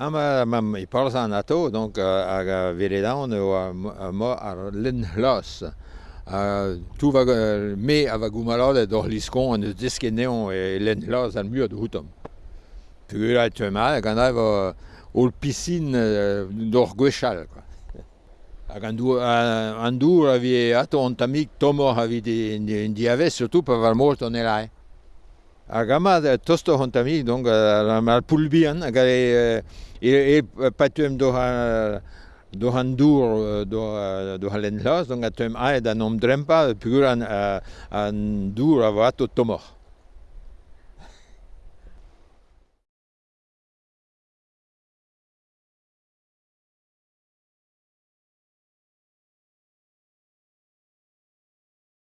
Am mam e parz an ato, donc hag a veredan eo a mo ar len hlas. Tout va me a va goumalade d'or liskon an eus deskeneon e len hlas an mur d'outom. Pugur a ma, hag an av ol pisin d'or gwechal. Hag an dour, an dour a vi ato an tamik tomor a vi di aves, surtout pa val mort an elae. hag ama tosto hon tami, donc al poulbian, hag e, e, e patuem do ha do han dour do do halen las donc atem a da nom drempa pugur an an dour avato tomor